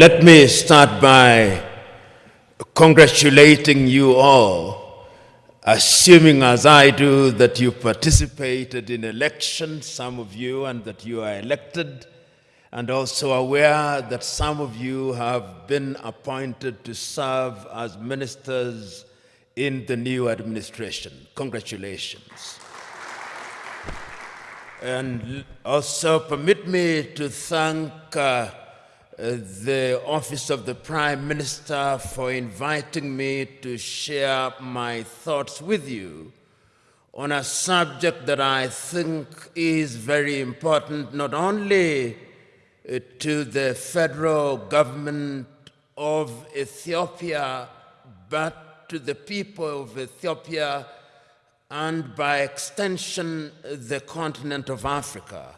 Let me start by congratulating you all, assuming as I do that you participated in elections, some of you, and that you are elected, and also aware that some of you have been appointed to serve as ministers in the new administration. Congratulations. And also permit me to thank uh, the office of the Prime Minister for inviting me to share my thoughts with you on a subject that I think is very important not only uh, to the federal government of Ethiopia, but to the people of Ethiopia and by extension the continent of Africa.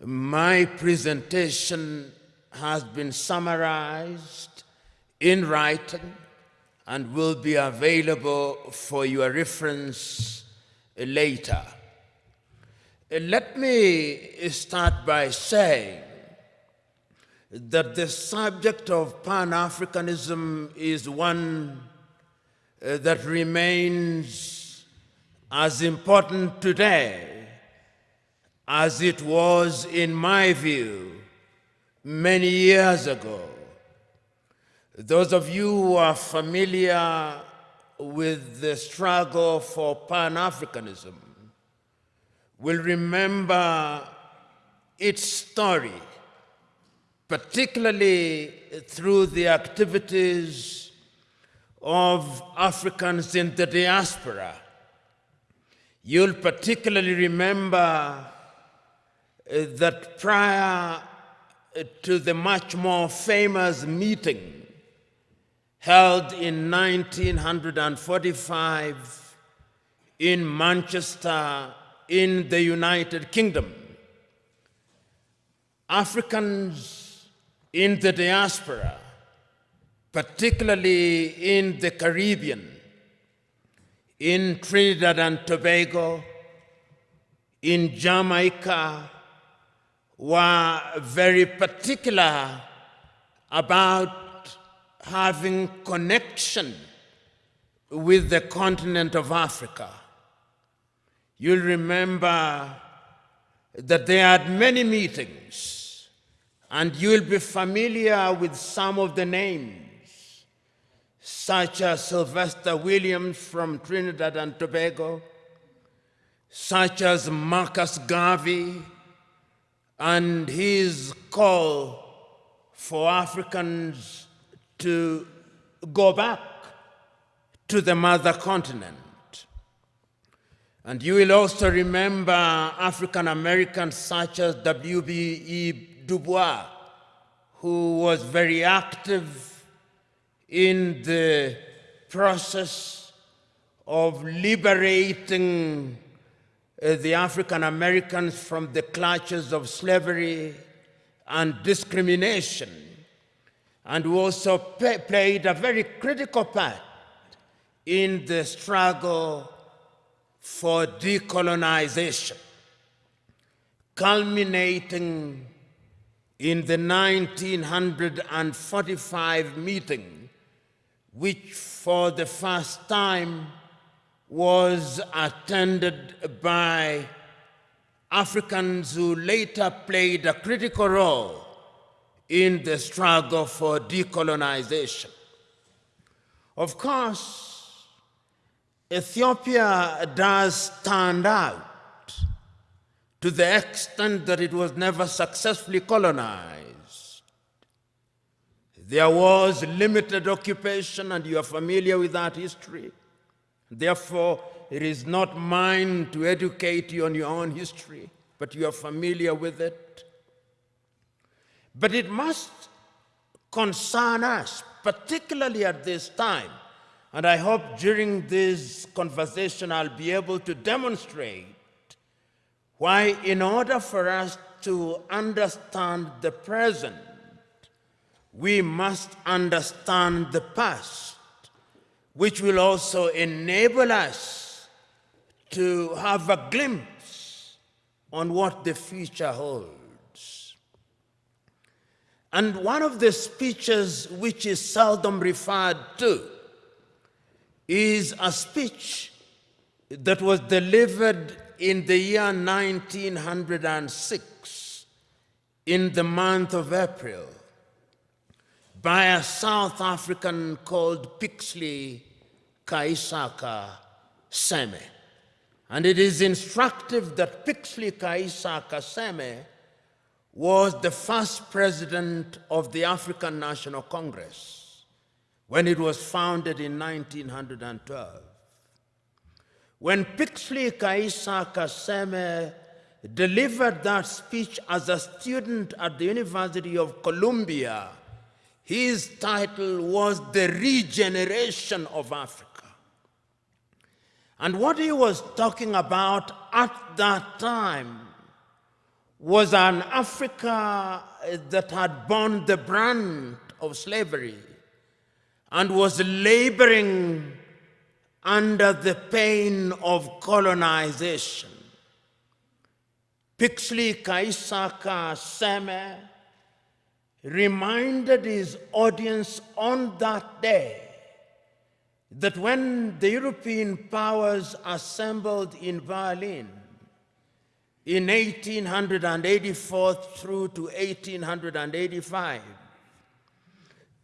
My presentation has been summarized in writing and will be available for your reference later. Let me start by saying that the subject of Pan-Africanism is one uh, that remains as important today as it was, in my view, many years ago. Those of you who are familiar with the struggle for Pan-Africanism will remember its story, particularly through the activities of Africans in the diaspora. You'll particularly remember that prior to the much more famous meeting held in 1945 in Manchester in the United Kingdom. Africans in the diaspora, particularly in the Caribbean, in Trinidad and Tobago, in Jamaica, were very particular about having connection with the continent of Africa. You'll remember that they had many meetings, and you'll be familiar with some of the names, such as Sylvester Williams from Trinidad and Tobago, such as Marcus Garvey, and his call for Africans to go back to the mother continent. And you will also remember African Americans such as W.B.E. Du Bois, who was very active in the process of liberating uh, the African Americans from the clutches of slavery and discrimination, and who also played a very critical part in the struggle for decolonization, culminating in the 1945 meeting, which for the first time was attended by Africans who later played a critical role in the struggle for decolonization. Of course, Ethiopia does stand out to the extent that it was never successfully colonized. There was limited occupation, and you are familiar with that history. Therefore, it is not mine to educate you on your own history, but you are familiar with it. But it must concern us, particularly at this time. And I hope during this conversation I'll be able to demonstrate why, in order for us to understand the present, we must understand the past which will also enable us to have a glimpse on what the future holds. And one of the speeches which is seldom referred to is a speech that was delivered in the year 1906 in the month of April by a South African called Pixley ka Isaka Seme. And it is instructive that Pixley ka Isaka Seme was the first president of the African National Congress when it was founded in 1912. When Pixley ka Isaka Seme delivered that speech as a student at the University of Columbia, his title was The Regeneration of Africa. And what he was talking about at that time was an Africa that had borne the brand of slavery and was laboring under the pain of colonization. Pixley ka Isaka Seme reminded his audience on that day that when the European powers assembled in Berlin in 1884 through to 1885,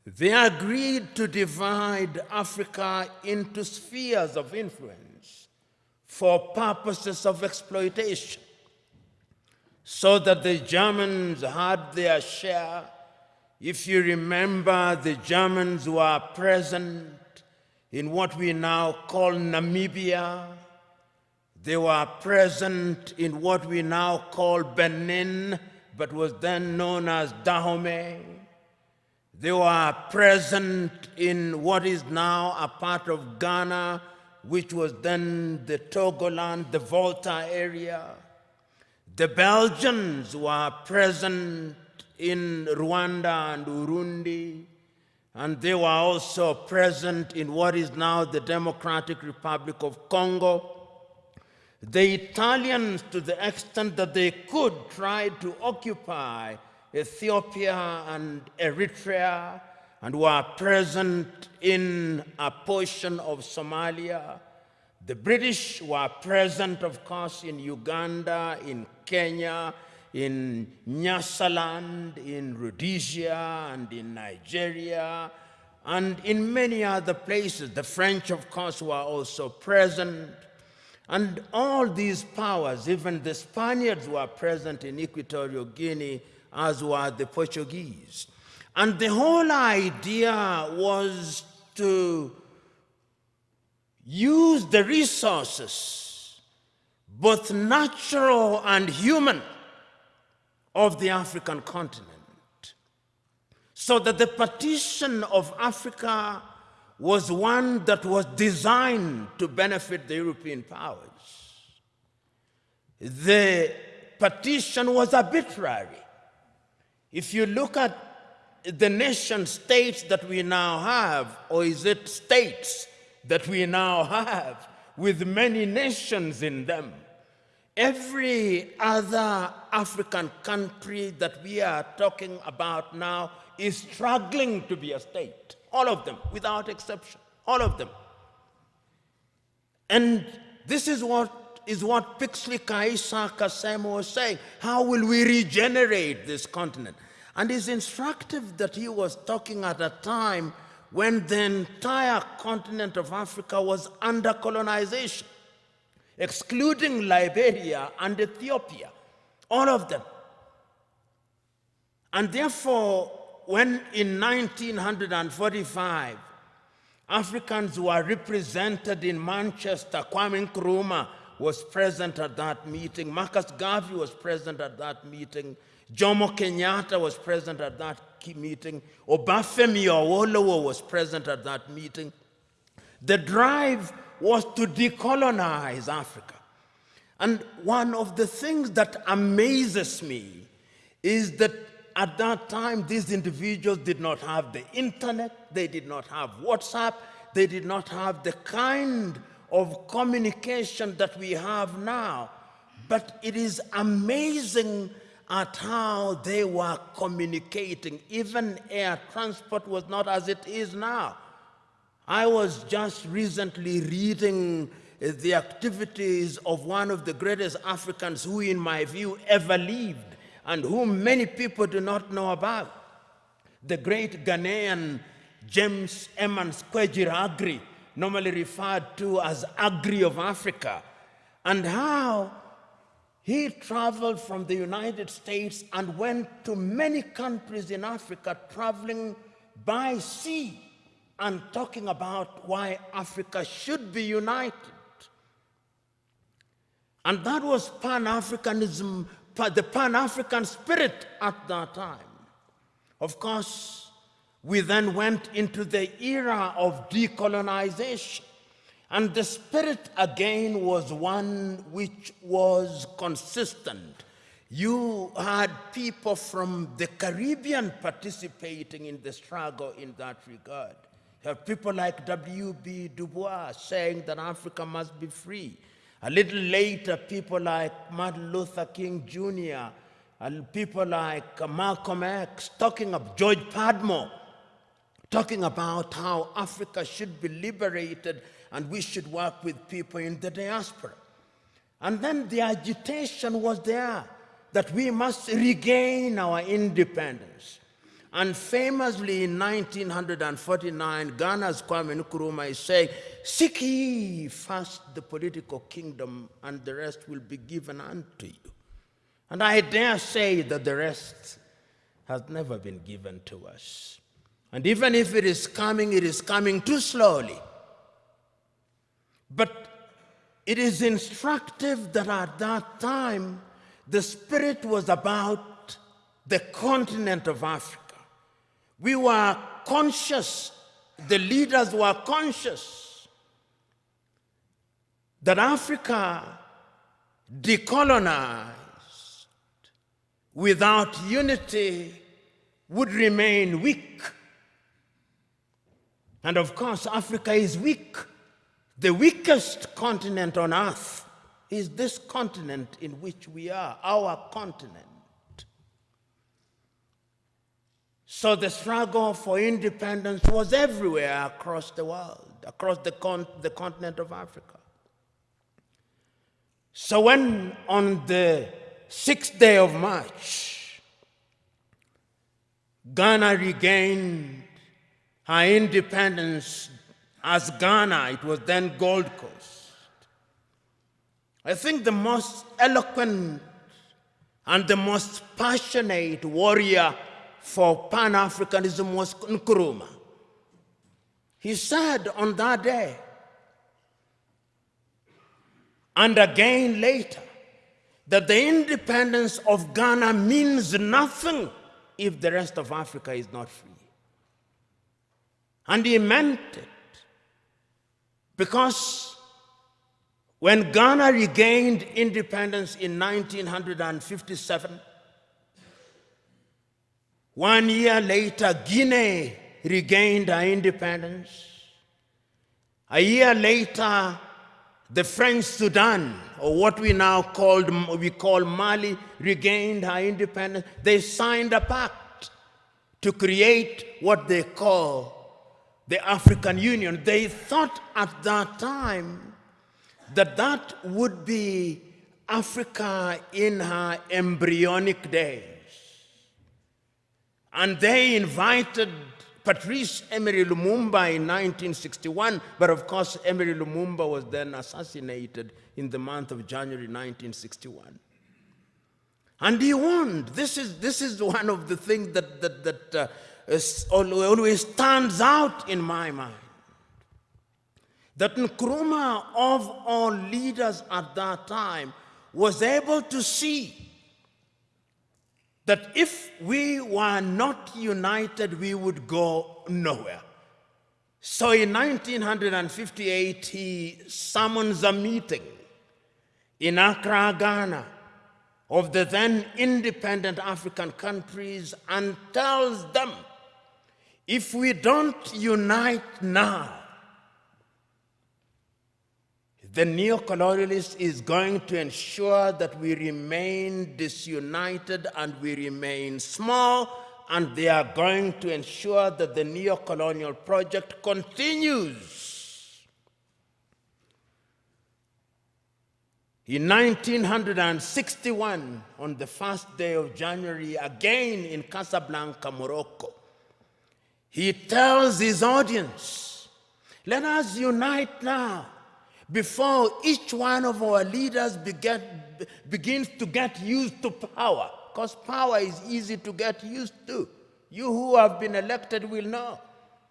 they agreed to divide Africa into spheres of influence for purposes of exploitation, so that the Germans had their share. If you remember, the Germans were present in what we now call Namibia. They were present in what we now call Benin, but was then known as Dahomey. They were present in what is now a part of Ghana, which was then the Togoland, the Volta area. The Belgians were present in Rwanda and Urundi and they were also present in what is now the Democratic Republic of Congo. The Italians, to the extent that they could, tried to occupy Ethiopia and Eritrea and were present in a portion of Somalia. The British were present, of course, in Uganda, in Kenya, in Nyasaland, in Rhodesia, and in Nigeria, and in many other places. The French, of course, were also present. And all these powers, even the Spaniards were present in Equatorial Guinea, as were the Portuguese. And the whole idea was to use the resources, both natural and human, of the African continent. So that the partition of Africa was one that was designed to benefit the European powers. The partition was arbitrary. If you look at the nation states that we now have, or is it states that we now have, with many nations in them, Every other African country that we are talking about now is struggling to be a state. All of them, without exception. All of them. And this is what is what Pixley ka Isaka Seme was saying. How will we regenerate this continent? And it's instructive that he was talking at a time when the entire continent of Africa was under colonization excluding Liberia and Ethiopia, all of them. And therefore, when in 1945, Africans were represented in Manchester, Kwame Nkrumah was present at that meeting, Marcus Garvey was present at that meeting, Jomo Kenyatta was present at that meeting, Obafemi Awolowo was present at that meeting. The drive was to decolonize Africa. And one of the things that amazes me is that at that time, these individuals did not have the internet, they did not have WhatsApp, they did not have the kind of communication that we have now. But it is amazing at how they were communicating. Even air transport was not as it is now. I was just recently reading Uh, the activities of one of the greatest Africans who, in my view, ever lived and whom many people do not know about. The great Ghanaian James Emmons Kwegyir Aggrey, normally referred to as Aggrey of Africa, and how he traveled from the United States and went to many countries in Africa, traveling by sea and talking about why Africa should be united. And that was Pan-Africanism, the Pan-African spirit at that time. Of course, we then went into the era of decolonization. And the spirit again was one which was consistent. You had people from the Caribbean participating in the struggle in that regard. You have people like W.B. Du Bois saying that Africa must be free. A little later, people like Martin Luther King Jr., and people like Malcolm X, talking of George Padmore, talking about how Africa should be liberated and we should work with people in the diaspora. And then the agitation was there that we must regain our independence. And famously in 1949, Ghana's Kwame Nkrumah is saying, Seek ye first the political kingdom, and the rest will be given unto you. And I dare say that the rest has never been given to us. And even if it is coming, it is coming too slowly. But it is instructive that at that time, the Spirit was about the continent of Africa. We were conscious, the leaders were conscious that Africa decolonized without unity would remain weak. And of course, Africa is weak. The weakest continent on earth is this continent in which we are, our continent. So the struggle for independence was everywhere across the world, across the, con the continent of Africa. So when on the sixth day of March, Ghana regained her independence as Ghana, it was then Gold Coast. I think the most eloquent and the most passionate warrior for Pan-Africanism was Nkrumah. He said on that day, and again later, that the independence of Ghana means nothing if the rest of Africa is not free. And he meant it. Because when Ghana regained independence in 1957, one year later, Guinea regained her independence. A year later, the French Sudan, or what we now called, we call Mali, regained her independence. They signed a pact to create what they call the African Union, they thought at that time that that would be Africa in her embryonic days. And they invited Patrice Emery Lumumba in 1961, but of course Emery Lumumba was then assassinated in the month of January 1961. And he warned, this is, this is one of the things that, that, that uh, always stands out in my mind. That Nkrumah of all leaders at that time was able to see that if we were not united, we would go nowhere. So in 1958, he summons a meeting in Accra, Ghana, of the then independent African countries and tells them if we don't unite now, The neo-colonialist is going to ensure that we remain disunited and we remain small, and they are going to ensure that the neo-colonial project continues. In 1961, on the first day of January, again in Casablanca, Morocco, he tells his audience, let us unite now before each one of our leaders begin, begins to get used to power, because power is easy to get used to. You who have been elected will know.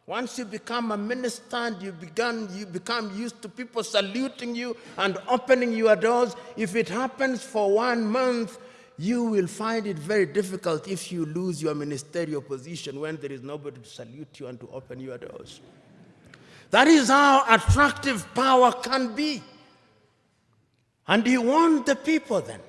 Once you become a minister and you, begun, you become used to people saluting you and opening your doors, if it happens for one month, you will find it very difficult if you lose your ministerial position when there is nobody to salute you and to open your doors. That is how attractive power can be. And he warned the people then.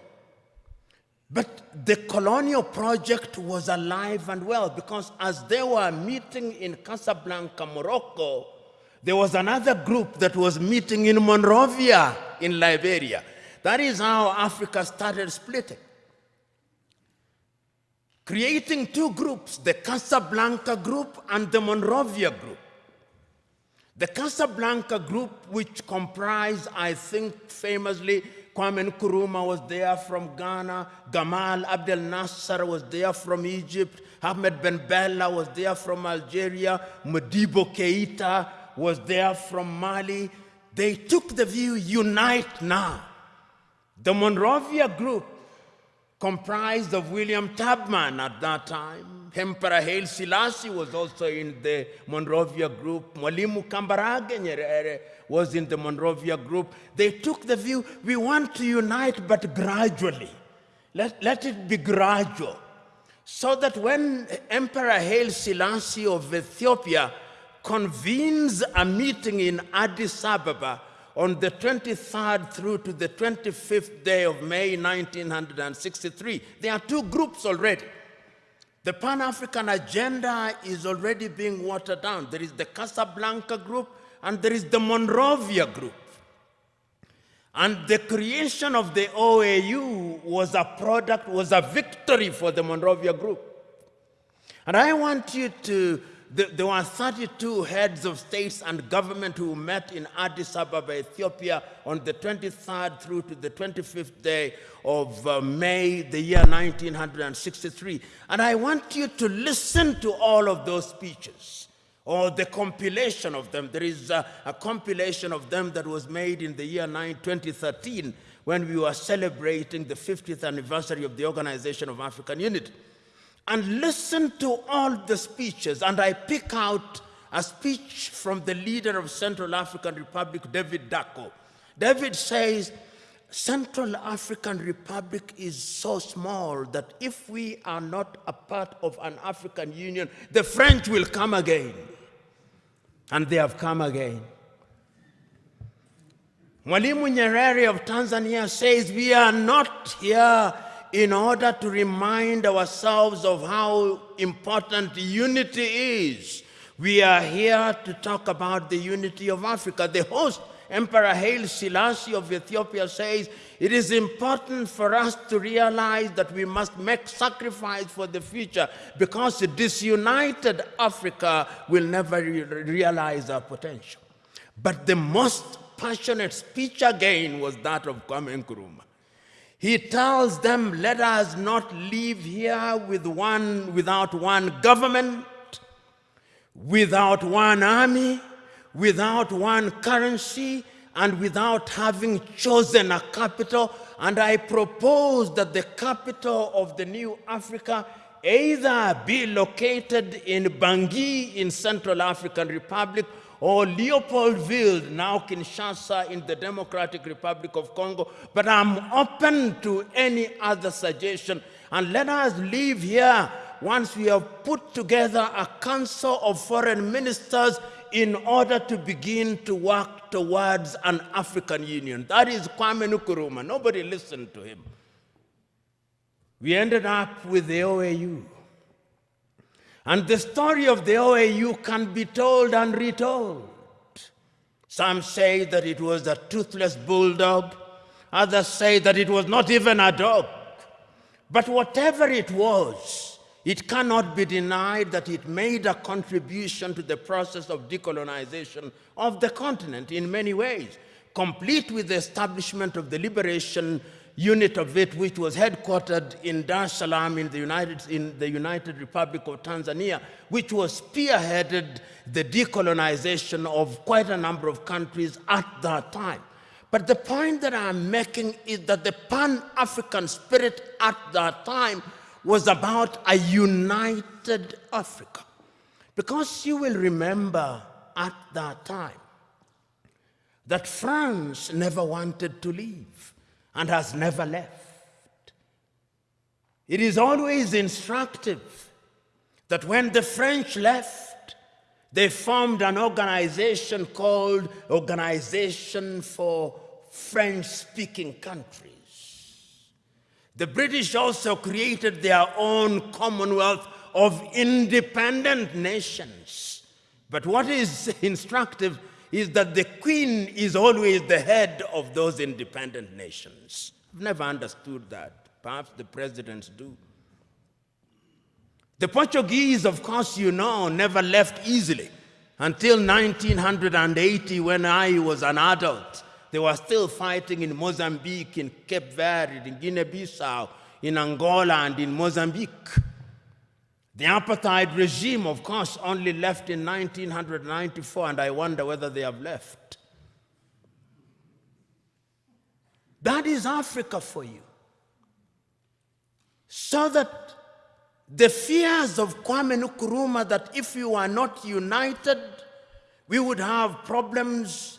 But the colonial project was alive and well because as they were meeting in Casablanca, Morocco, there was another group that was meeting in Monrovia in Liberia. That is how Africa started splitting. Creating two groups, the Casablanca group and the Monrovia group. The Casablanca group, which comprised, I think, famously, Kwame Nkrumah was there from Ghana, Gamal Abdel Nasser was there from Egypt, Ahmed Ben Bella was there from Algeria, Modibo Keita was there from Mali. They took the view, unite now. The Monrovia group comprised of William Tubman at that time. Emperor Haile Selassie was also in the Monrovia group. Mwalimu Kambarage Nyerere was in the Monrovia group. They took the view, we want to unite, but gradually. Let, let it be gradual. So that when Emperor Haile Selassie of Ethiopia convenes a meeting in Addis Ababa, on the 23rd through to the 25th day of May 1963. There are two groups already. The Pan-African agenda is already being watered down. There is the Casablanca group and there is the Monrovia group. And the creation of the OAU was a product, was a victory for the Monrovia group. And I want you to there were 32 heads of states and government who met in Addis Ababa, Ethiopia on the 23rd through to the 25th day of uh, May, the year 1963. And I want you to listen to all of those speeches or the compilation of them. There is a, a compilation of them that was made in the year 9, 2013 when we were celebrating the 50th anniversary of the Organization of African Unity and listen to all the speeches. And I pick out a speech from the leader of Central African Republic, David Dacko. David says, Central African Republic is so small that if we are not a part of an African Union, the French will come again. And they have come again. Mwalimu Nyerere of Tanzania says, we are not here in order to remind ourselves of how important unity is. We are here to talk about the unity of Africa. The host, Emperor Haile Selassie of Ethiopia says, it is important for us to realize that we must make sacrifice for the future because a disunited Africa will never re realize our potential. But the most passionate speech again was that of Kwame Nkrumah. He tells them, let us not live here with one, without one government, without one army, without one currency, and without having chosen a capital. And I propose that the capital of the new Africa either be located in Bangui in Central African Republic Oh, or Leopoldville, now Kinshasa in the Democratic Republic of Congo, but I'm open to any other suggestion. And let us leave here once we have put together a council of foreign ministers in order to begin to work towards an African Union. That is Kwame Nkrumah. Nobody listened to him. We ended up with the OAU. And the story of the OAU can be told and retold. Some say that it was a toothless bulldog. Others say that it was not even a dog. But whatever it was, it cannot be denied that it made a contribution to the process of decolonization of the continent in many ways, complete with the establishment of the liberation unit of it, which was headquartered in Dar es Salaam in the, United, in the United Republic of Tanzania, which was spearheaded the decolonization of quite a number of countries at that time. But the point that I'm making is that the Pan-African spirit at that time was about a united Africa. Because you will remember at that time that France never wanted to leave and has never left. It is always instructive that when the French left, they formed an organization called Organization for French-speaking countries. The British also created their own Commonwealth of independent nations. But what is instructive is that the queen is always the head of those independent nations. I've never understood that. Perhaps the presidents do. The Portuguese, of course, you know, never left easily until 1980 when I was an adult. They were still fighting in Mozambique, in Cape Verde, in Guinea-Bissau, in Angola, and in Mozambique. The apartheid regime, of course, only left in 1994, and I wonder whether they have left. That is Africa for you. So that the fears of Kwame Nkrumah that if you are not united, we would have problems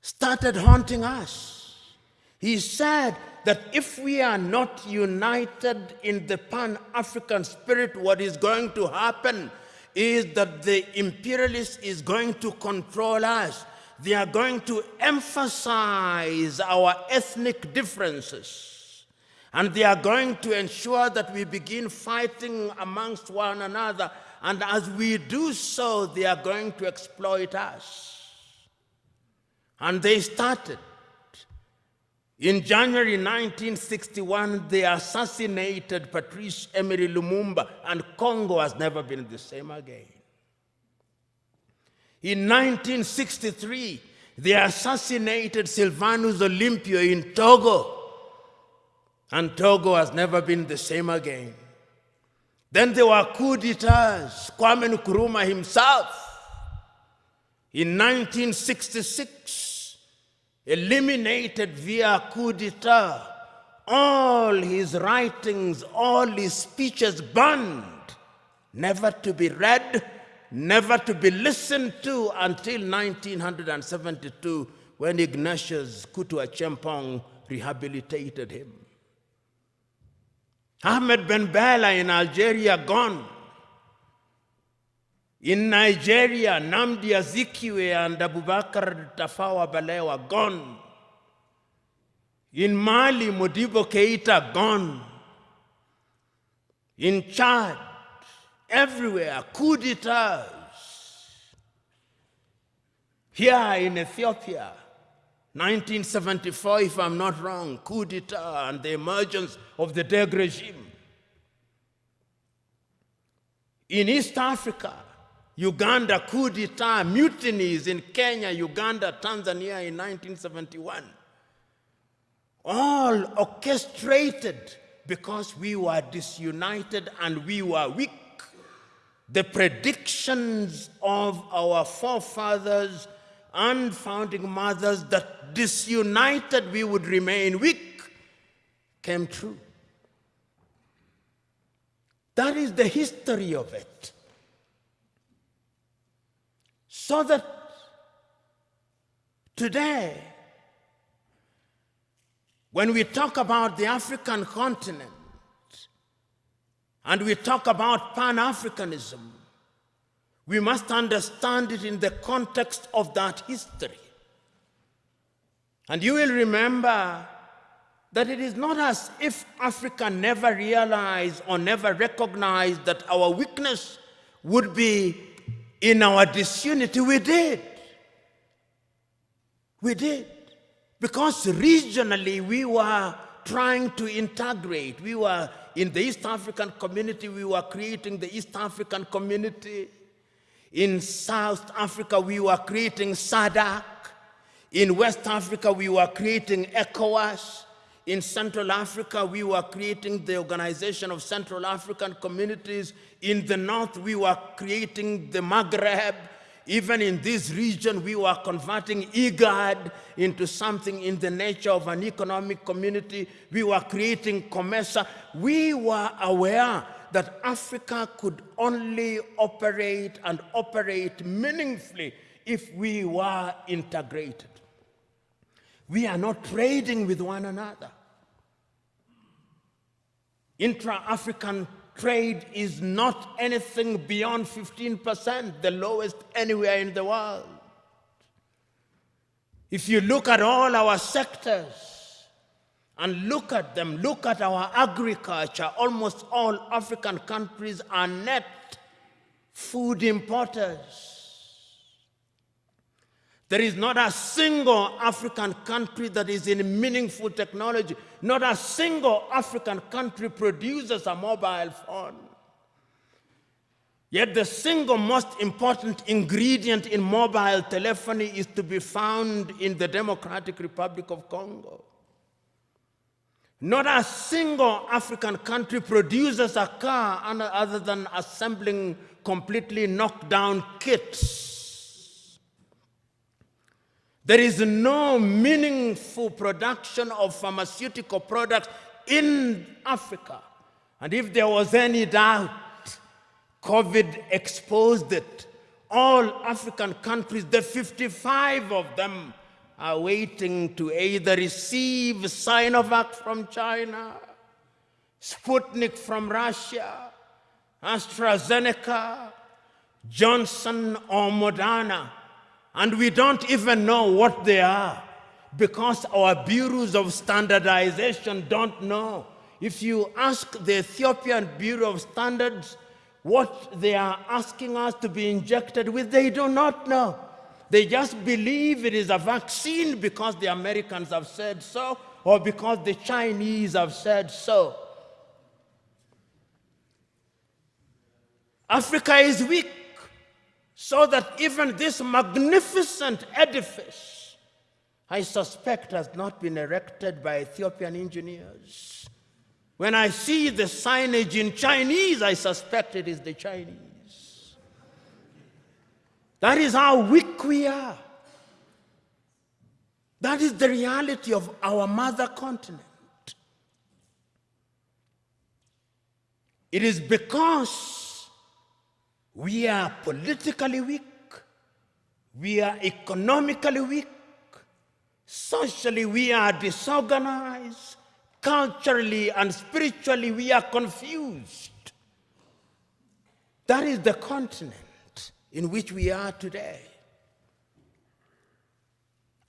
started haunting us. He said that if we are not united in the Pan-African spirit, what is going to happen is that the imperialist is going to control us. They are going to emphasize our ethnic differences. And they are going to ensure that we begin fighting amongst one another. And as we do so, they are going to exploit us. And they started. In January 1961, they assassinated Patrice Emery Lumumba, and Congo has never been the same again. In 1963, they assassinated Sylvanus Olympio in Togo, and Togo has never been the same again. Then there were coup d'etats, Kwame Nkrumah himself. In 1966, eliminated via coup d'etat, all his writings, all his speeches banned, never to be read, never to be listened to until 1972 when Ignatius Kutu Acheampong rehabilitated him. Ahmed Ben Bella in Algeria gone. In Nigeria, Nnamdi Azikiwe and Abubakar Tafawa Balewa gone. In Mali, Modibo Keita gone. In Chad, everywhere, coup d'etats. Here in Ethiopia, 1974, if I'm not wrong, coup d'etat and the emergence of the Derg regime. In East Africa, Uganda coup d'etat, mutinies in Kenya, Uganda, Tanzania in 1971. All orchestrated because we were disunited and we were weak. The predictions of our forefathers and founding mothers that disunited we would remain weak came true. That is the history of it. So that today, when we talk about the African continent and we talk about Pan-Africanism, we must understand it in the context of that history. And you will remember that it is not as if Africa never realized or never recognized that our weakness would be in our disunity, we did. We did. Because regionally we were trying to integrate. We were in the East African community, we were creating the East African community. In South Africa, we were creating SADC. In West Africa, we were creating ECOWAS. In Central Africa, we were creating the Organization of Central African Communities. In the North, we were creating the Maghreb. Even in this region, we were converting IGAD into something in the nature of an economic community. We were creating COMESA. We were aware that Africa could only operate and operate meaningfully if we were integrated. We are not trading with one another. Intra-African trade is not anything beyond 15%, the lowest anywhere in the world. If you look at all our sectors and look at them, look at our agriculture, almost all African countries are net food importers. There is not a single African country that is in meaningful technology. Not a single African country produces a mobile phone. Yet the single most important ingredient in mobile telephony is to be found in the Democratic Republic of Congo. Not a single African country produces a car other than assembling completely knocked down kits there is no meaningful production of pharmaceutical products in Africa. And if there was any doubt, COVID exposed it. All African countries, the 55 of them, are waiting to either receive Sinovac from China, Sputnik from Russia, AstraZeneca, Johnson or Moderna and we don't even know what they are because our bureaus of standardization don't know. If you ask the Ethiopian Bureau of Standards what they are asking us to be injected with, they do not know. They just believe it is a vaccine because the Americans have said so or because the Chinese have said so. Africa is weak so that even this magnificent edifice, I suspect, has not been erected by Ethiopian engineers. When I see the signage in Chinese, I suspect it is the Chinese. That is how weak we are. That is the reality of our mother continent. It is because we are politically weak. We are economically weak. Socially, we are disorganized. Culturally and spiritually, we are confused. That is the continent in which we are today.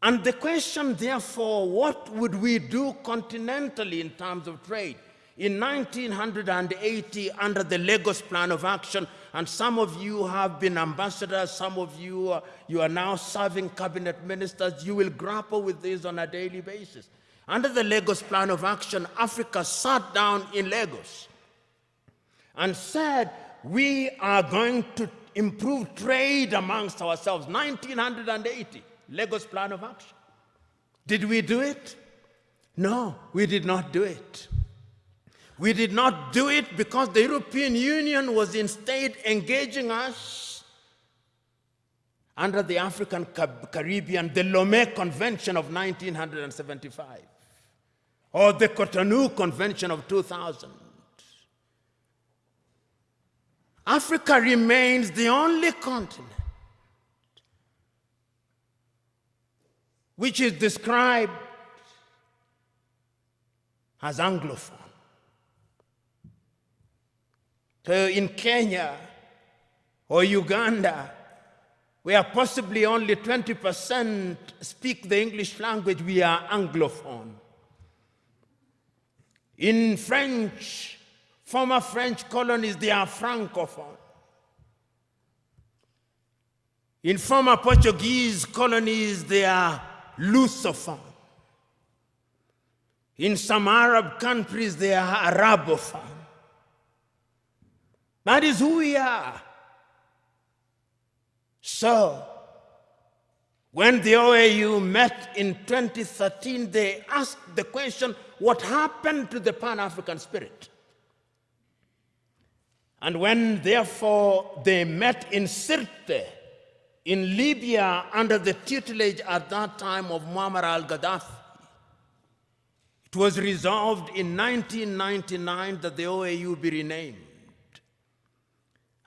And the question, therefore, what would we do continentally in terms of trade? In 1980, under the Lagos Plan of Action, and some of you have been ambassadors, some of you, uh, you are now serving cabinet ministers, you will grapple with this on a daily basis. Under the Lagos Plan of Action, Africa sat down in Lagos and said, we are going to improve trade amongst ourselves. 1980, Lagos Plan of Action. Did we do it? No, we did not do it. We did not do it because the European Union was instead engaging us under the African Caribbean, the Lomé Convention of 1975, or the Cotonou Convention of 2000. Africa remains the only continent which is described as Anglophone. So in Kenya or Uganda, where possibly only 20% speak the English language, we are Anglophone. In French, former French colonies, they are Francophone. In former Portuguese colonies, they are Lusophone. In some Arab countries, they are Arabophone. That is who we are. So, when the OAU met in 2013, they asked the question what happened to the Pan African spirit? And when, therefore, they met in Sirte, in Libya, under the tutelage at that time of Muammar al Gaddafi, it was resolved in 1999 that the OAU be renamed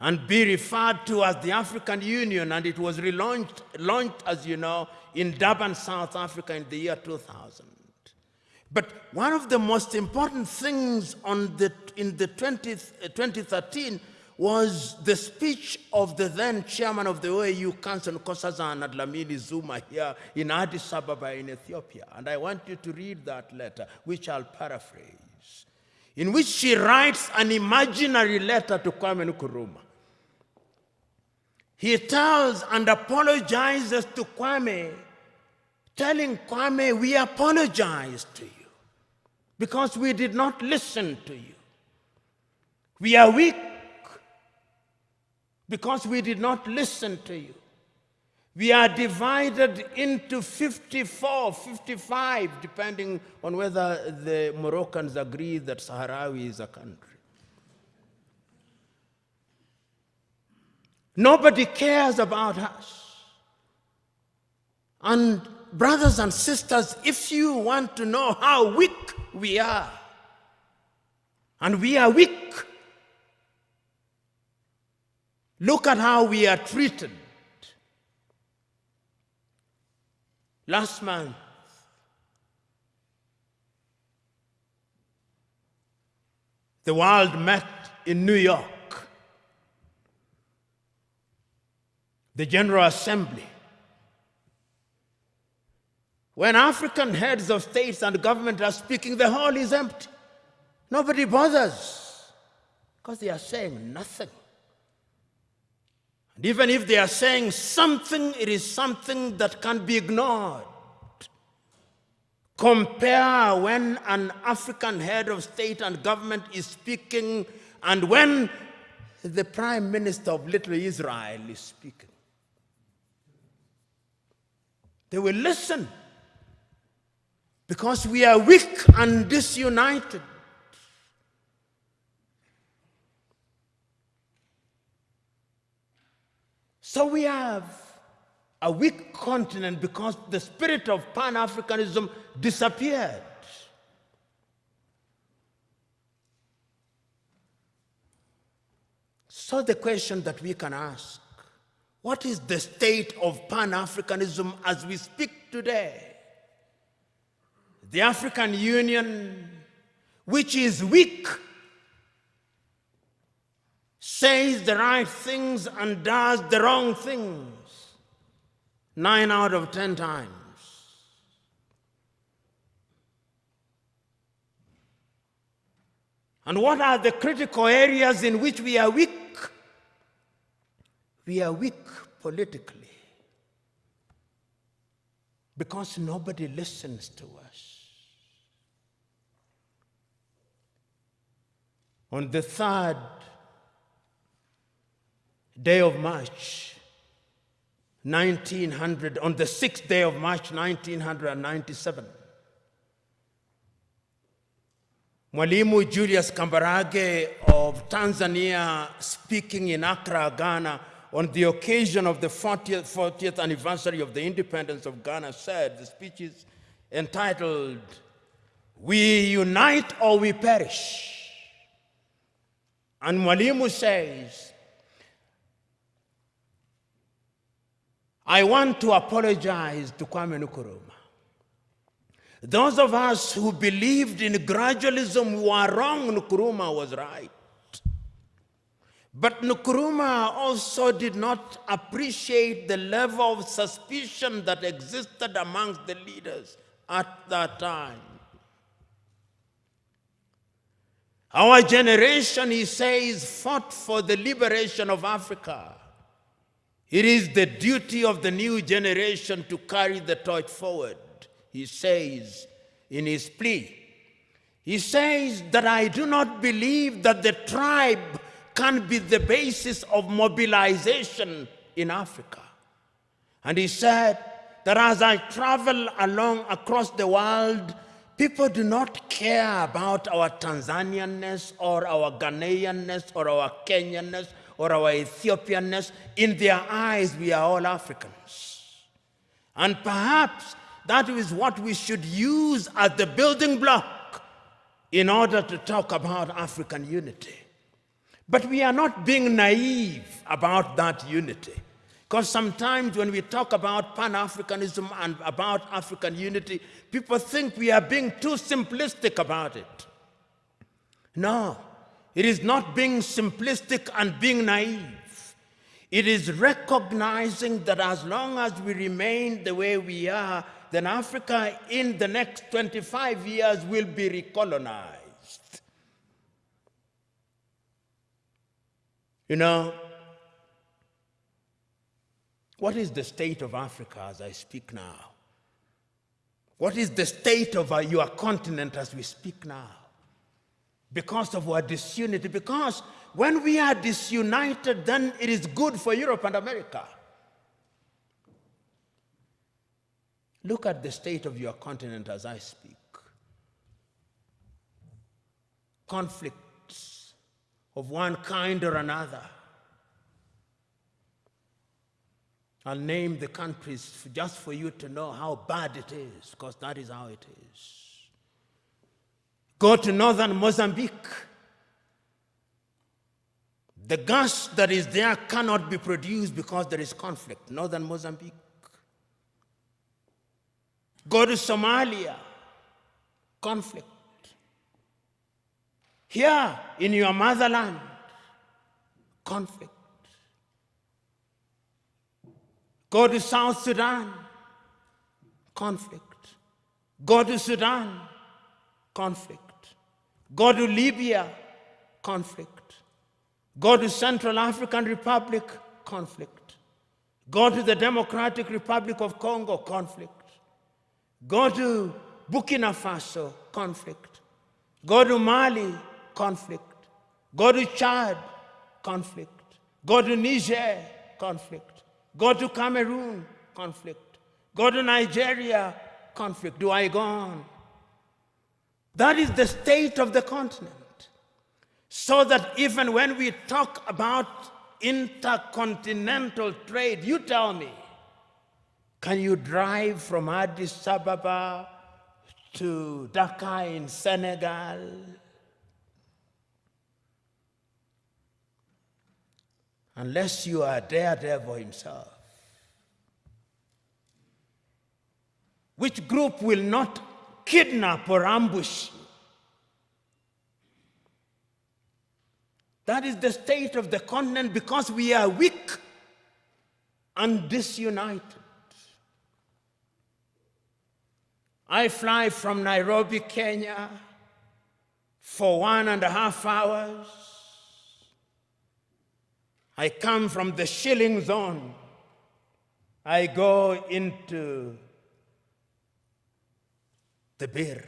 and be referred to as the African Union, and it was relaunched, launched, as you know, in Durban, South Africa in the year 2000. But one of the most important things on the, in the 20, uh, 2013 was the speech of the then chairman of the OAU Council, Nkosazana Dlamini Zuma, here in Addis Ababa in Ethiopia. And I want you to read that letter, which I'll paraphrase, in which she writes an imaginary letter to Kwame Nkrumah. He tells and apologizes to Kwame, telling Kwame, we apologize to you because we did not listen to you. We are weak because we did not listen to you. We are divided into 54, 55, depending on whether the Moroccans agree that Sahrawi is a country. Nobody cares about us. And brothers and sisters, if you want to know how weak we are, and we are weak, look at how we are treated. Last month, the world met in New York. The General Assembly. When African heads of states and government are speaking, the hall is empty. Nobody bothers because they are saying nothing. And even if they are saying something, it is something that can be ignored. Compare when an African head of state and government is speaking and when the prime minister of little Israel is speaking. They will listen because we are weak and disunited. So we have a weak continent because the spirit of Pan Africanism disappeared. So the question that we can ask what is the state of Pan-Africanism as we speak today? The African Union, which is weak, says the right things and does the wrong things nine out of ten times. And what are the critical areas in which we are weak? We are weak politically because nobody listens to us. On the third day of March, 1900, on the sixth day of March, 1997, Mwalimu Julius Kambarage of Tanzania, speaking in Accra, Ghana, on the occasion of the 40th, 40th anniversary of the independence of Ghana said, the speech is entitled, We Unite or We Perish. And Mwalimu says, I want to apologize to Kwame Nkrumah. Those of us who believed in gradualism were wrong, Nkrumah was right. But Nkrumah also did not appreciate the level of suspicion that existed amongst the leaders at that time. Our generation, he says, fought for the liberation of Africa. It is the duty of the new generation to carry the torch forward, he says in his plea. He says that I do not believe that the tribe can be the basis of mobilization in Africa. And he said that as I travel along across the world, people do not care about our Tanzanianness or our Ghanaianness or our Kenyanness or our Ethiopianness. In their eyes, we are all Africans. And perhaps that is what we should use as the building block in order to talk about African unity. But we are not being naive about that unity. Because sometimes when we talk about Pan Africanism and about African unity, people think we are being too simplistic about it. No, it is not being simplistic and being naive. It is recognizing that as long as we remain the way we are, then Africa in the next 25 years will be recolonized. You know, what is the state of Africa as I speak now? What is the state of uh, your continent as we speak now? Because of our disunity. Because when we are disunited, then it is good for Europe and America. Look at the state of your continent as I speak. Conflicts of one kind or another I'll name the countries just for you to know how bad it is, because that is how it is. Go to northern Mozambique. The gas that is there cannot be produced because there is conflict. Northern Mozambique. Go to Somalia. Conflict. Here in your motherland, conflict. Go to South Sudan, conflict. Go to Sudan, conflict. Go to Libya, conflict. Go to Central African Republic, conflict. Go to the Democratic Republic of Congo, conflict. Go to Burkina Faso, conflict. Go to Mali, conflict. Go to Chad, conflict. Go to Niger, conflict. Go to Cameroon, conflict. Go to Nigeria, conflict. Do I go on? That is the state of the continent. So that even when we talk about intercontinental trade, you tell me, can you drive from Addis Ababa to Dakar in Senegal? Unless you are daredevil himself. Which group will not kidnap or ambush you? That is the state of the continent because we are weak and disunited. I fly from Nairobi, Kenya for one and a half hours I come from the shilling zone. I go into the birr.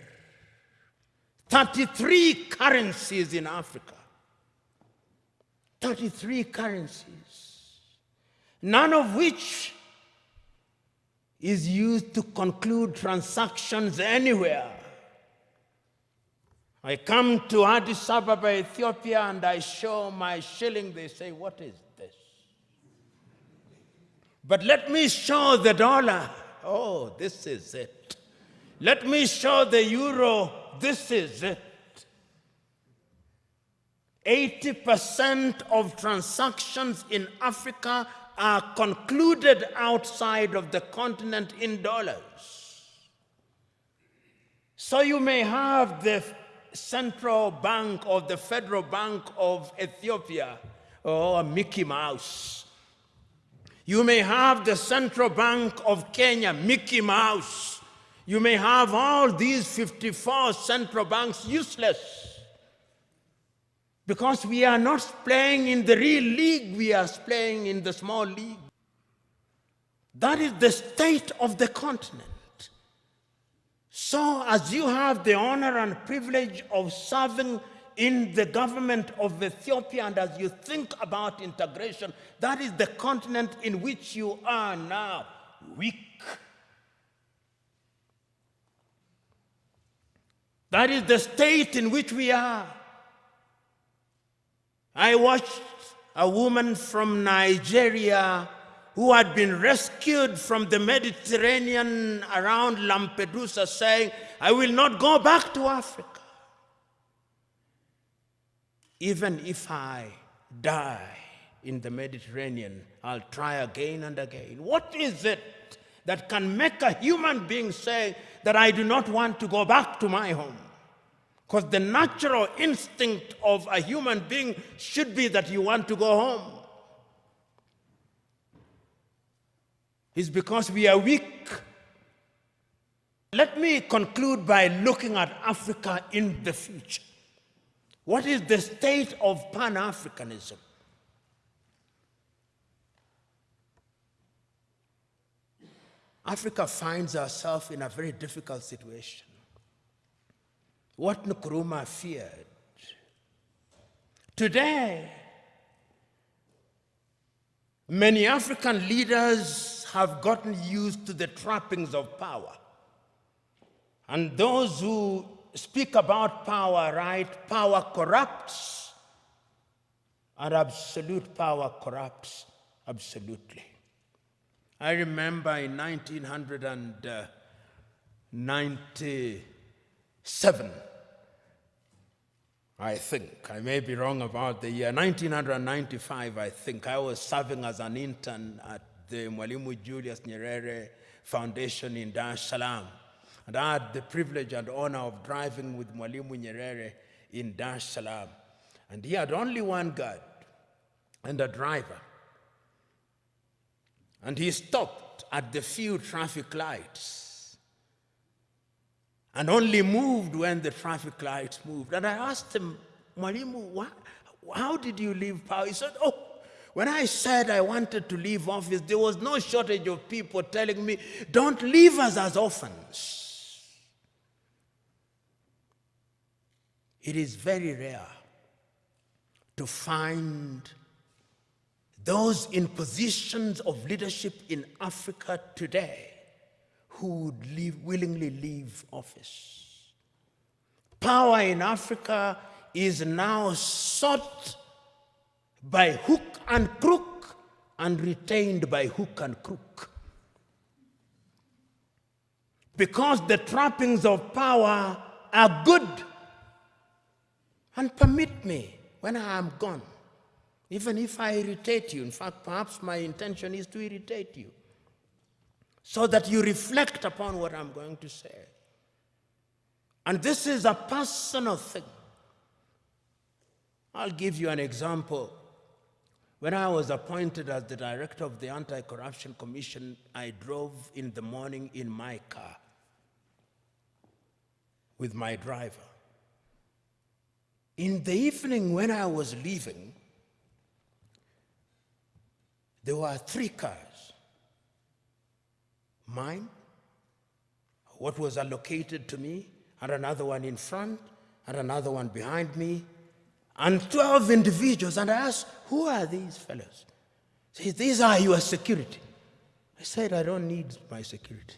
33 currencies in Africa. 33 currencies. None of which is used to conclude transactions anywhere. I come to Addis Ababa, Ethiopia, and I show my shilling. They say, What is this? But let me show the dollar. Oh, this is it. Let me show the euro. This is it. 80% of transactions in Africa are concluded outside of the continent in dollars. So you may have the Central Bank of the Federal Bank of Ethiopia, or Mickey Mouse. You may have the Central Bank of Kenya, Mickey Mouse. You may have all these 54 central banks useless because we are not playing in the real league, we are playing in the small league. That is the state of the continent. So, as you have the honor and privilege of serving in the government of Ethiopia, and as you think about integration, that is the continent in which you are now weak. That is the state in which we are. I watched a woman from Nigeria who had been rescued from the Mediterranean around Lampedusa saying, I will not go back to Africa. Even if I die in the Mediterranean, I'll try again and again. What is it that can make a human being say that I do not want to go back to my home? Because the natural instinct of a human being should be that you want to go home. Is because we are weak. Let me conclude by looking at Africa in the future. What is the state of Pan Africanism? Africa finds herself in a very difficult situation. What Nkrumah feared. Today, many African leaders have gotten used to the trappings of power. And those who speak about power, right? Power corrupts, and absolute power corrupts absolutely. I remember in 1997, I think, I may be wrong about the year, 1995, I think, I was serving as an intern at the Mwalimu Julius Nyerere Foundation in Dar es Salaam. And I had the privilege and honor of driving with Mwalimu Nyerere in Dar es Salaam. And he had only one guard and a driver. And he stopped at the few traffic lights and only moved when the traffic lights moved. And I asked him, Mwalimu, how did you leave power? He said, oh, when I said I wanted to leave office, there was no shortage of people telling me, don't leave us as orphans. It is very rare to find those in positions of leadership in Africa today who would leave, willingly leave office. Power in Africa is now sought by hook and crook and retained by hook and crook. Because the trappings of power are good. And permit me, when I am gone, even if I irritate you, in fact, perhaps my intention is to irritate you, so that you reflect upon what I'm going to say. And this is a personal thing. I'll give you an example. When I was appointed as the director of the Anti-Corruption Commission, I drove in the morning in my car with my driver. In the evening when I was leaving, there were three cars. Mine, what was allocated to me, and another one in front, and another one behind me, and 12 individuals. And I asked, who are these fellows? Said, these are your security. I said, I don't need my security.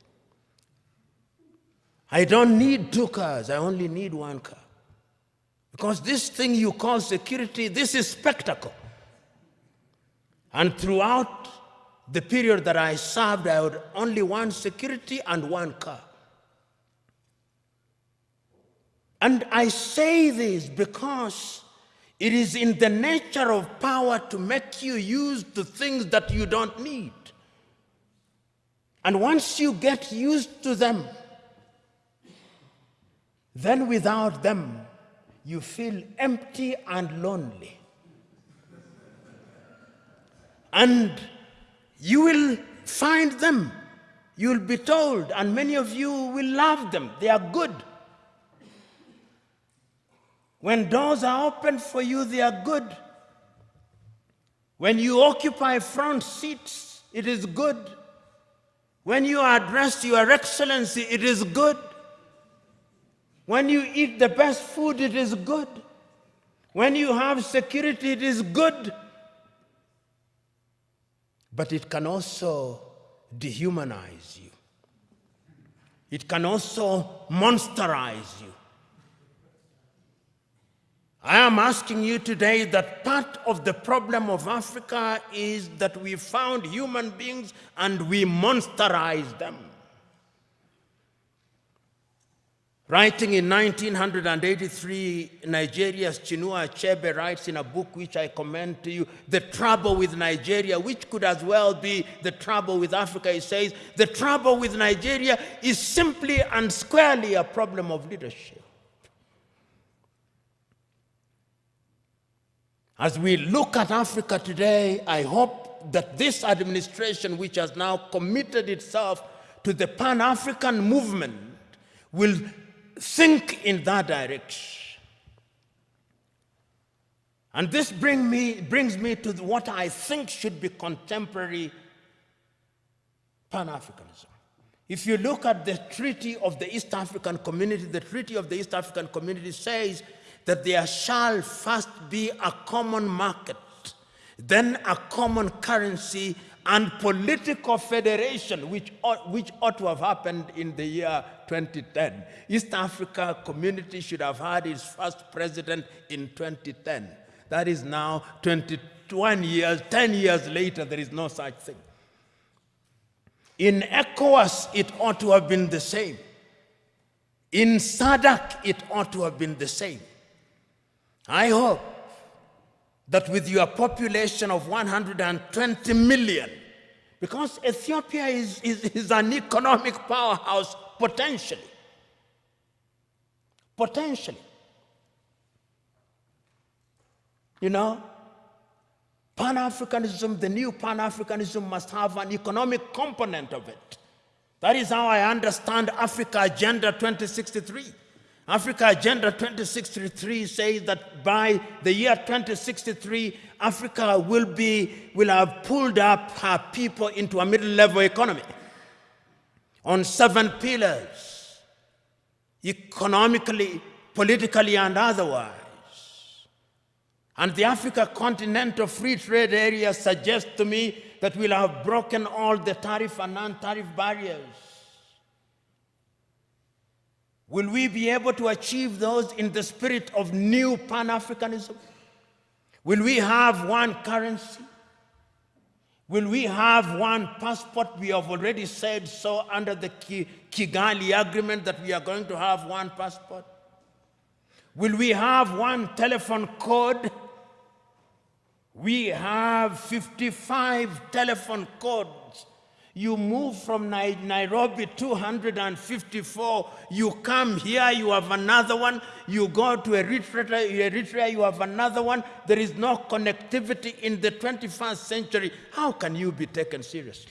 I don't need two cars. I only need one car. Because this thing you call security, this is spectacle. And throughout the period that I served, I had only one security and one car. And I say this because it is in the nature of power to make you use the things that you don't need. And once you get used to them, then without them, you feel empty and lonely. And you will find them. You'll be told, and many of you will love them. They are good. When doors are open for you, they are good. When you occupy front seats, it is good. When you address Your Excellency, it is good. When you eat the best food, it is good. When you have security, it is good. But it can also dehumanize you. It can also monsterize you. I am asking you today that part of the problem of Africa is that we found human beings and we monsterize them. Writing in 1983, Nigeria's Chinua Achebe writes in a book which I commend to you, The Trouble with Nigeria, which could as well be the trouble with Africa. He says, The trouble with Nigeria is simply and squarely a problem of leadership. As we look at Africa today, I hope that this administration, which has now committed itself to the Pan African movement, will think in that direction. And this bring me, brings me to what I think should be contemporary Pan Africanism. If you look at the Treaty of the East African Community, the Treaty of the East African Community says that there shall first be a common market, then a common currency, and political federation, which ought, which ought to have happened in the year 2010. East Africa community should have had its first president in 2010. That is now 21 years, 10 years later, there is no such thing. In ECOWAS, it ought to have been the same. In SADC, it ought to have been the same. I hope that with your population of 120 million, because Ethiopia is, is, is an economic powerhouse potentially. Potentially. You know, Pan Africanism, the new Pan Africanism must have an economic component of it. That is how I understand Africa Agenda 2063. Africa Agenda 2063 says that by the year 2063, Africa will, be, will have pulled up her people into a middle level economy on seven pillars economically, politically, and otherwise. And the Africa Continental Free Trade Area suggests to me that we'll have broken all the tariff and non tariff barriers Will we be able to achieve those in the spirit of new Pan-Africanism? Will we have one currency? Will we have one passport? We have already said so under the Kigali agreement that we are going to have one passport. Will we have one telephone code? We have 55 telephone codes you move from Nairobi 254, you come here, you have another one, you go to Eritrea, Eritrea, you have another one. There is no connectivity in the 21st century. How can you be taken seriously?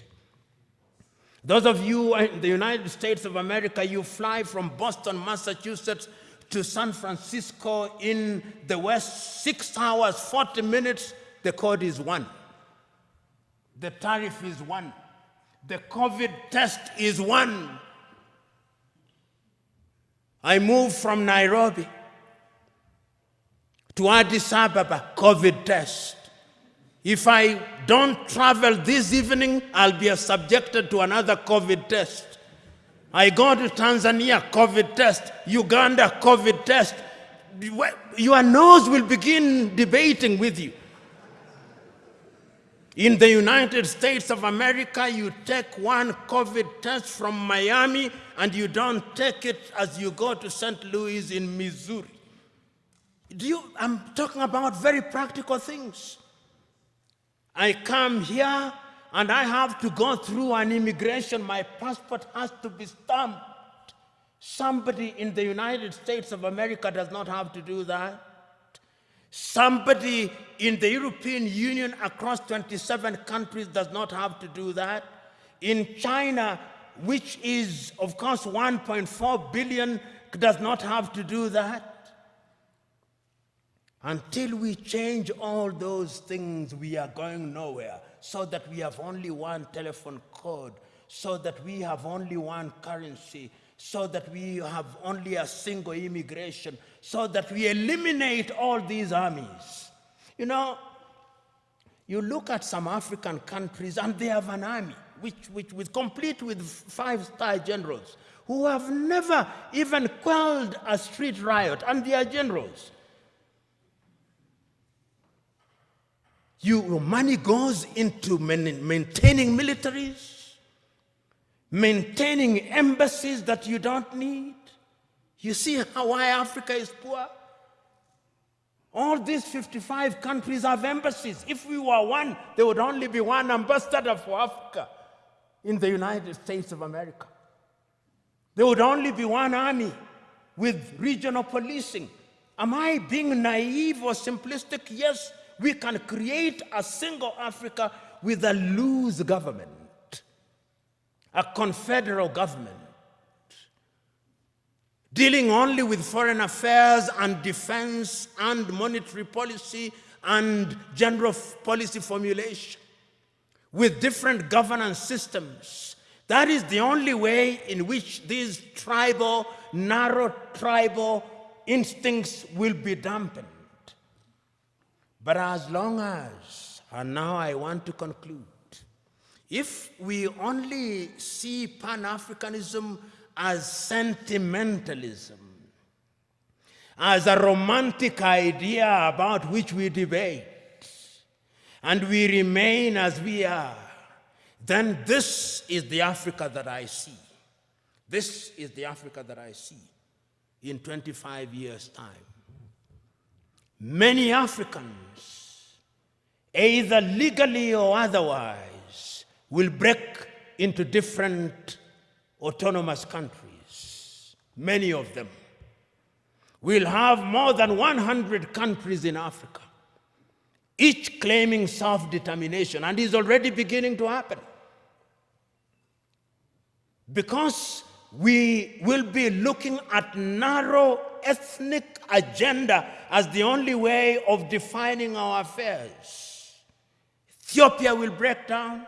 Those of you in the United States of America, you fly from Boston, Massachusetts to San Francisco in the West, six hours, 40 minutes, the code is one. The tariff is one. The COVID test is one. I moved from Nairobi to Addis Ababa, COVID test. If I don't travel this evening, I'll be subjected to another COVID test. I go to Tanzania, COVID test. Uganda, COVID test. Your nose will begin debating with you. In the United States of America, you take one COVID test from Miami and you don't take it as you go to St. Louis in Missouri. Do you, I'm talking about very practical things. I come here and I have to go through an immigration. My passport has to be stamped. Somebody in the United States of America does not have to do that. Somebody in the European Union across 27 countries does not have to do that. In China, which is, of course, 1.4 billion, does not have to do that. Until we change all those things, we are going nowhere. So that we have only one telephone code, so that we have only one currency, so that we have only a single immigration, so that we eliminate all these armies. You know, you look at some African countries and they have an army, which, which with complete with five-star generals who have never even quelled a street riot, and they are generals. You, money goes into maintaining militaries, maintaining embassies that you don't need. You see how why Africa is poor? All these 55 countries have embassies. If we were one, there would only be one ambassador for Africa in the United States of America. There would only be one army with regional policing. Am I being naive or simplistic? Yes, we can create a single Africa with a loose government, a confederal government dealing only with foreign affairs and defense and monetary policy and general policy formulation with different governance systems. That is the only way in which these tribal, narrow tribal instincts will be dampened. But as long as, and now I want to conclude, if we only see Pan-Africanism as sentimentalism, as a romantic idea about which we debate, and we remain as we are, then this is the Africa that I see. This is the Africa that I see in 25 years' time. Many Africans, either legally or otherwise, will break into different autonomous countries, many of them. We'll have more than 100 countries in Africa, each claiming self-determination, and is already beginning to happen. Because we will be looking at narrow ethnic agenda as the only way of defining our affairs. Ethiopia will break down,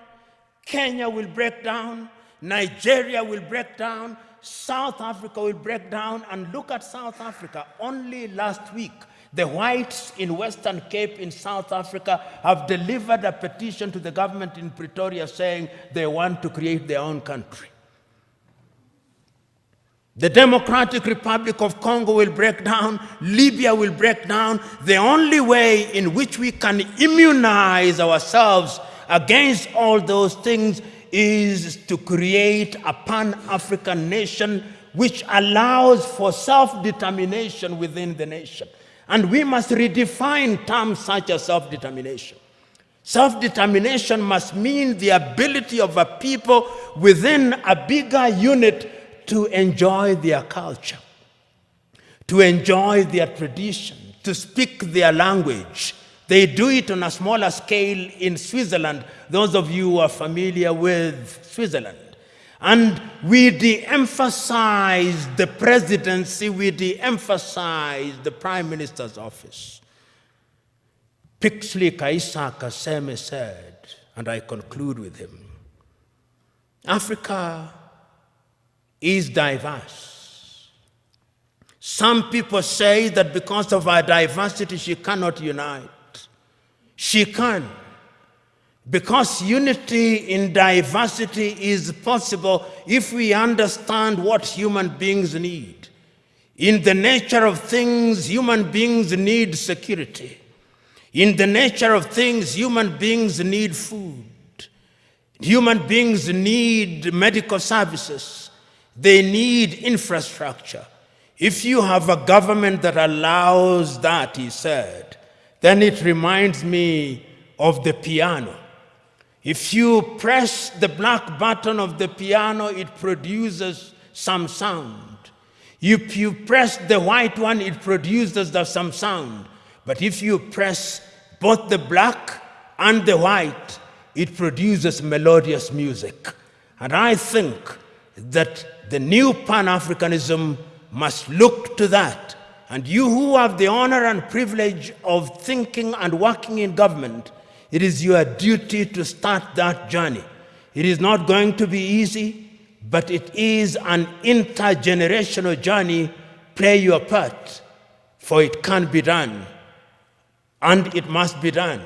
Kenya will break down, Nigeria will break down, South Africa will break down, and look at South Africa. Only last week, the whites in Western Cape in South Africa have delivered a petition to the government in Pretoria saying they want to create their own country. The Democratic Republic of Congo will break down, Libya will break down. The only way in which we can immunize ourselves against all those things is to create a pan-African nation which allows for self-determination within the nation. And we must redefine terms such as self-determination. Self-determination must mean the ability of a people within a bigger unit to enjoy their culture, to enjoy their tradition, to speak their language, they do it on a smaller scale in Switzerland, those of you who are familiar with Switzerland. And we de-emphasize the presidency, we de-emphasize the prime minister's office. Pixley ka Isaka Seme said, and I conclude with him, Africa is diverse. Some people say that because of our diversity, she cannot unite. She can. Because unity in diversity is possible if we understand what human beings need. In the nature of things, human beings need security. In the nature of things, human beings need food. Human beings need medical services. They need infrastructure. If you have a government that allows that, he said, then it reminds me of the piano. If you press the black button of the piano, it produces some sound. If you press the white one, it produces some sound. But if you press both the black and the white, it produces melodious music. And I think that the new Pan-Africanism must look to that and you who have the honor and privilege of thinking and working in government, it is your duty to start that journey. It is not going to be easy, but it is an intergenerational journey. Play your part, for it can be done, and it must be done.